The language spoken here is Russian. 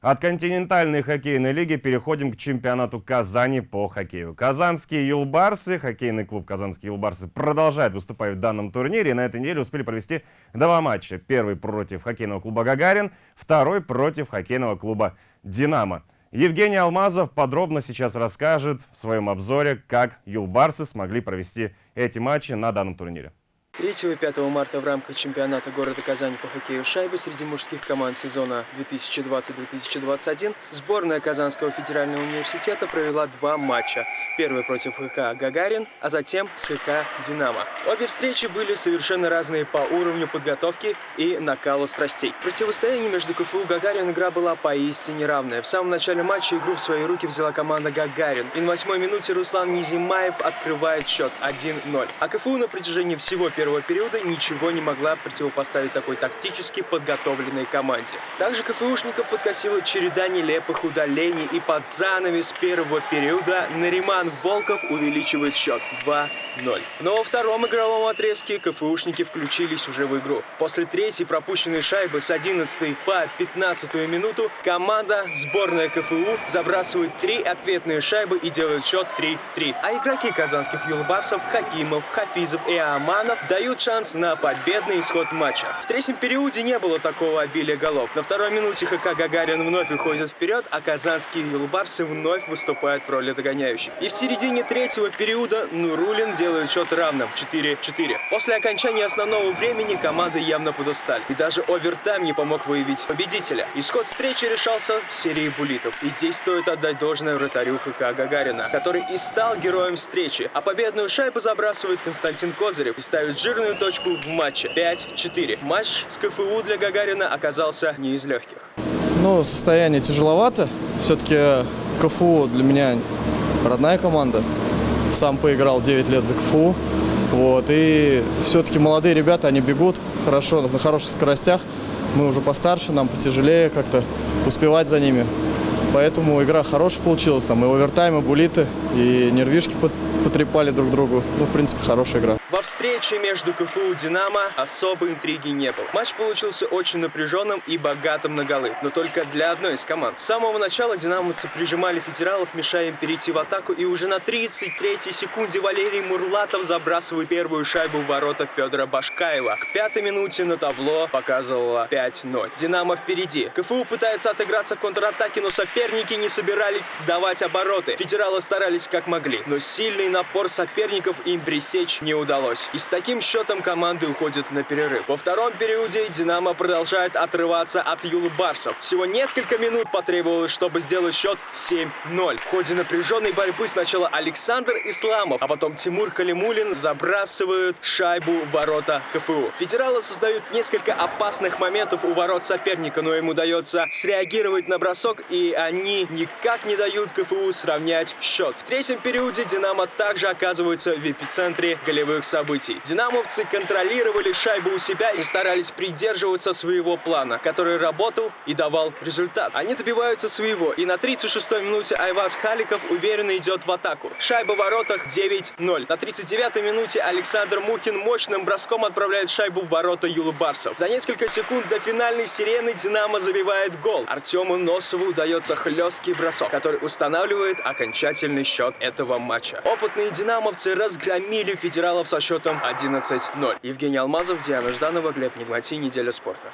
От континентальной хоккейной лиги переходим к чемпионату Казани по хоккею. Казанские юлбарсы, хоккейный клуб Казанские юлбарсы продолжает выступать в данном турнире. И на этой неделе успели провести два матча. Первый против хоккейного клуба «Гагарин», второй против хоккейного клуба «Динамо». Евгений Алмазов подробно сейчас расскажет в своем обзоре, как юлбарсы смогли провести эти матчи на данном турнире. 3 и 5 марта в рамках чемпионата города Казани по хоккею шайбы среди мужских команд сезона 2020-2021 сборная Казанского федерального университета провела два матча. Первый против ХК «Гагарин», а затем с ХК «Динамо». Обе встречи были совершенно разные по уровню подготовки и накалу страстей. Противостояние между КФУ «Гагарин» игра была поистине равная. В самом начале матча игру в свои руки взяла команда «Гагарин». И на восьмой минуте Руслан Низимаев открывает счет 1-0. А КФУ на протяжении всего первого периода ничего не могла противопоставить такой тактически подготовленной команде. Также КФУшников подкосила череда нелепых удалений и под занавес первого периода Нариман Волков увеличивает счет 2 0. Но во втором игровом отрезке КФУшники включились уже в игру. После третьей пропущенной шайбы с 11 по 15 минуту команда сборная КФУ забрасывает три ответные шайбы и делает счет 3-3. А игроки казанских юлбарсов Хакимов, Хафизов и Аманов дают шанс на победный исход матча. В третьем периоде не было такого обилия голов. На второй минуте ХК Гагарин вновь уходит вперед, а казанские юлбарсы вновь выступают в роли догоняющих. И в середине третьего периода Нурулин делает счет равным 4-4. После окончания основного времени команды явно подустали. И даже овертайм не помог выявить победителя. Исход встречи решался в серии булитов. И здесь стоит отдать должное вратарю ХК Гагарина, который и стал героем встречи. А победную шайбу забрасывает Константин Козырев и ставит жирную точку в матче. 5-4. Матч с КФУ для Гагарина оказался не из легких. Ну, состояние тяжеловато. Все-таки КФУ для меня родная команда сам поиграл 9 лет за КФУ. Вот, и все-таки молодые ребята, они бегут хорошо, на хороших скоростях. Мы уже постарше, нам потяжелее как-то успевать за ними. Поэтому игра хорошая получилась. Там и овертайм, и булиты, и нервишки потрепали друг другу. Ну, в принципе, хорошая игра. Во встрече между КФУ и Динамо особой интриги не было. Матч получился очень напряженным и богатым на голы, но только для одной из команд. С самого начала динамовцы прижимали федералов, мешая им перейти в атаку, и уже на 33-й секунде Валерий Мурлатов забрасывает первую шайбу в ворота Федора Башкаева. К пятой минуте на табло показывало 5-0. Динамо впереди. КФУ пытается отыграться в контратаке, но соперники не собирались сдавать обороты. Федералы старались как могли, но сильный напор соперников им пресечь не удалось удалось. И с таким счетом команды уходят на перерыв. Во втором периоде «Динамо» продолжает отрываться от юлбарсов. Всего несколько минут потребовалось, чтобы сделать счет 7-0. В ходе напряженной борьбы сначала Александр Исламов, а потом Тимур Калимулин забрасывают шайбу в ворота КФУ. Федералы создают несколько опасных моментов у ворот соперника, но им удается среагировать на бросок, и они никак не дают КФУ сравнять счет. В третьем периоде «Динамо» также оказывается в эпицентре голевых событий. Динамовцы контролировали шайбу у себя и старались придерживаться своего плана, который работал и давал результат. Они добиваются своего, и на 36-й минуте Айваз Халиков уверенно идет в атаку. Шайба в воротах 9-0. На 39-й минуте Александр Мухин мощным броском отправляет шайбу в ворота Юлубарсов. За несколько секунд до финальной сирены Динамо забивает гол. Артему Носову удается хлесткий бросок, который устанавливает окончательный счет этого матча. Опытные динамовцы разгромили федералов со счетом 11-0. Евгений Алмазов, Диана Жданова, Глеб Нигмати, Неделя спорта.